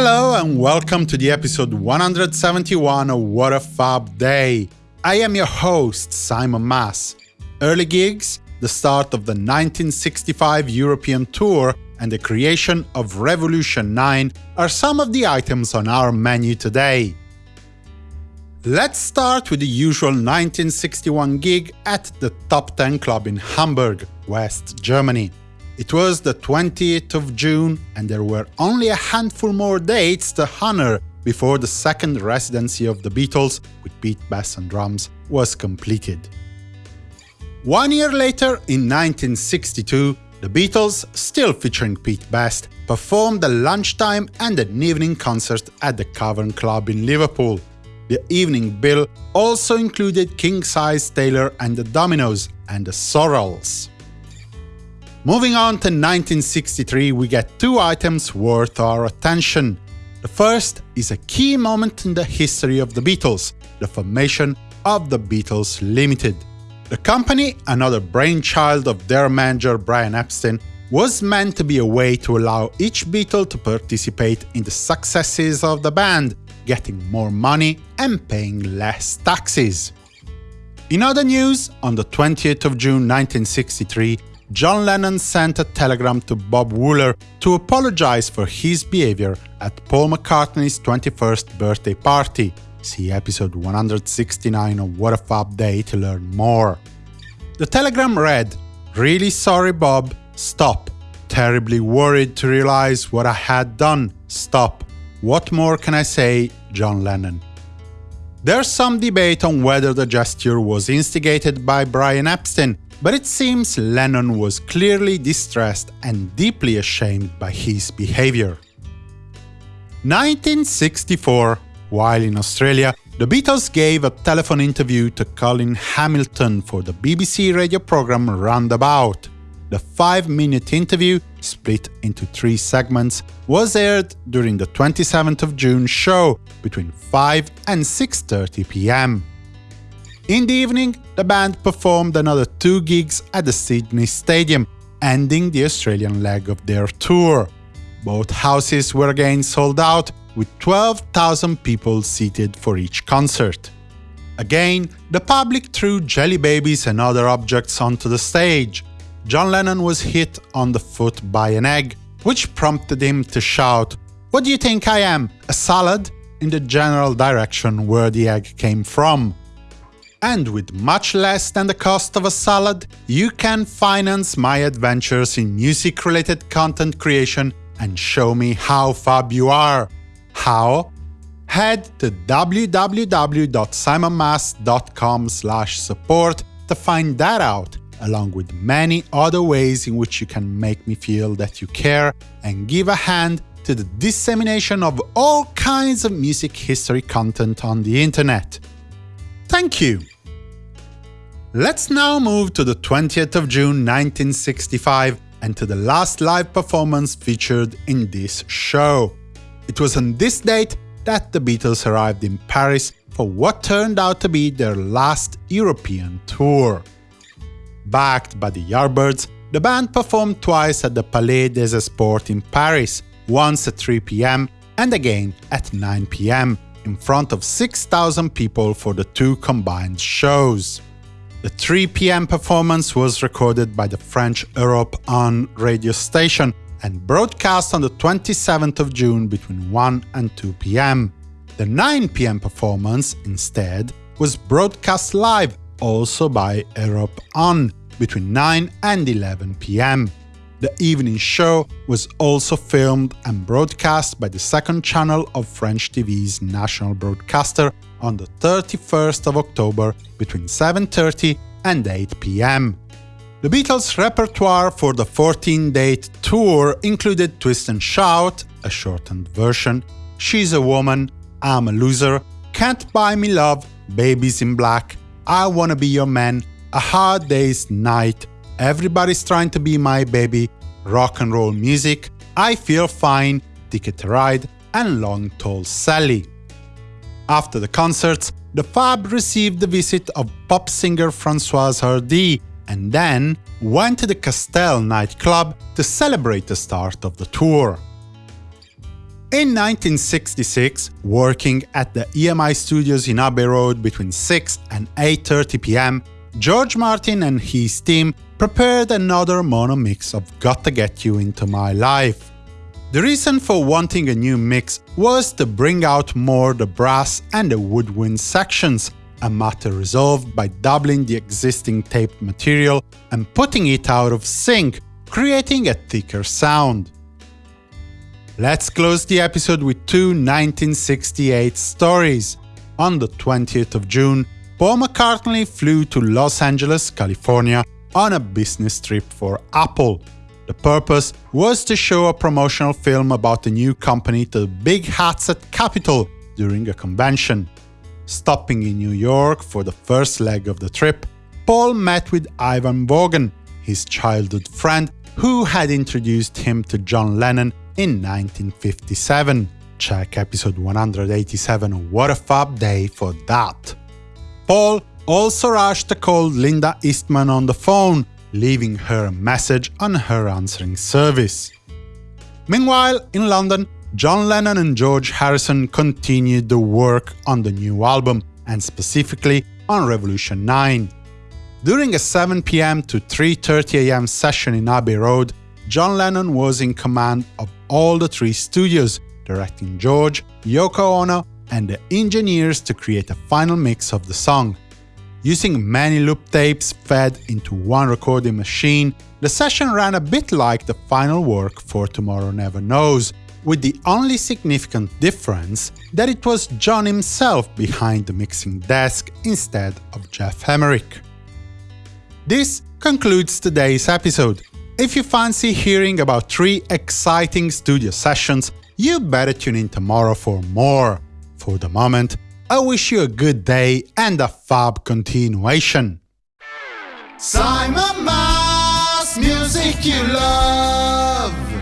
Hello and welcome to the episode 171 of What a Fab Day. I am your host, Simon Mas. Early gigs, the start of the 1965 European tour, and the creation of Revolution 9 are some of the items on our menu today. Let's start with the usual 1961 gig at the Top 10 Club in Hamburg, West Germany. It was the 20th of June, and there were only a handful more dates to honor before the second residency of the Beatles, with Pete Best on drums, was completed. One year later, in 1962, the Beatles, still featuring Pete Best, performed a lunchtime and an evening concert at the Cavern Club in Liverpool. The evening bill also included King Size Taylor and the Dominoes and the Sorrells. Moving on to 1963, we get two items worth our attention. The first is a key moment in the history of the Beatles, the formation of the Beatles Limited. The company, another brainchild of their manager Brian Epstein, was meant to be a way to allow each Beatle to participate in the successes of the band, getting more money and paying less taxes. In other news, on the 20th of June 1963, John Lennon sent a telegram to Bob Wooler to apologize for his behavior at Paul McCartney's 21st birthday party. See episode 169 of What a Fab Day to learn more. The telegram read, Really sorry Bob, stop. Terribly worried to realize what I had done, stop. What more can I say, John Lennon? There's some debate on whether the gesture was instigated by Brian Epstein, but it seems Lennon was clearly distressed and deeply ashamed by his behavior. 1964 While in Australia, the Beatles gave a telephone interview to Colin Hamilton for the BBC radio program Roundabout. The five-minute interview, split into three segments, was aired during the 27th of June show between 5 and 6.30 pm. In the evening, the band performed another two gigs at the Sydney Stadium, ending the Australian leg of their tour. Both houses were again sold out, with 12,000 people seated for each concert. Again, the public threw jelly babies and other objects onto the stage. John Lennon was hit on the foot by an egg, which prompted him to shout, What do you think I am, a salad? in the general direction where the egg came from. And with much less than the cost of a salad, you can finance my adventures in music-related content creation and show me how fab you are. How? Head to www.simonmas.com support to find that out, along with many other ways in which you can make me feel that you care and give a hand to the dissemination of all kinds of music history content on the internet. Thank you! Let's now move to the 20th of June 1965 and to the last live performance featured in this show. It was on this date that the Beatles arrived in Paris for what turned out to be their last European tour. Backed by the Yardbirds, the band performed twice at the Palais des Sports in Paris, once at 3 pm and again at 9 pm, in front of 6,000 people for the two combined shows. The 3 pm performance was recorded by the French Europe 1 radio station and broadcast on the 27th of June between 1 and 2 pm. The 9 pm performance, instead, was broadcast live also by Europe 1 between 9 and 11 pm. The evening show was also filmed and broadcast by the second channel of French TV's national broadcaster on the 31st of October between 7.30 and 8 pm. The Beatles' repertoire for the 14-date tour included Twist and Shout, a shortened version, She's a Woman, I'm a Loser, Can't Buy Me Love, Baby's in Black, I Wanna Be Your Man, A Hard Day's Night, Everybody's Trying to Be My Baby, Rock and Roll Music, I Feel Fine, Ticket to Ride, and Long Tall Sally. After the concerts, the Fab received the visit of pop singer Françoise Hardy, and then went to the Castel nightclub to celebrate the start of the tour. In 1966, working at the EMI studios in Abbey Road between 6 and 8.30 pm, George Martin and his team prepared another mono mix of Gotta Get You Into My Life. The reason for wanting a new mix was to bring out more the brass and the woodwind sections, a matter resolved by doubling the existing taped material and putting it out of sync, creating a thicker sound. Let's close the episode with two 1968 stories. On the 20th of June, Paul McCartney flew to Los Angeles, California on a business trip for Apple. The purpose was to show a promotional film about the new company to the big hats at Capitol during a convention. Stopping in New York for the first leg of the trip, Paul met with Ivan Vaughan, his childhood friend who had introduced him to John Lennon in 1957. Check episode 187 What a Fab Day for that. Paul also rushed to call Linda Eastman on the phone, leaving her a message on her answering service. Meanwhile, in London, John Lennon and George Harrison continued the work on the new album, and specifically on Revolution 9. During a 7 pm to 3.30 am session in Abbey Road, John Lennon was in command of all the three studios, directing George, Yoko Ono, and the engineers to create a final mix of the song. Using many loop tapes fed into one recording machine, the session ran a bit like the final work for Tomorrow Never Knows, with the only significant difference that it was John himself behind the mixing desk instead of Geoff Emerick. This concludes today's episode. If you fancy hearing about three exciting studio sessions, you better tune in tomorrow for more. For the moment, I wish you a good day and a fab continuation. Simon Mas, music you love.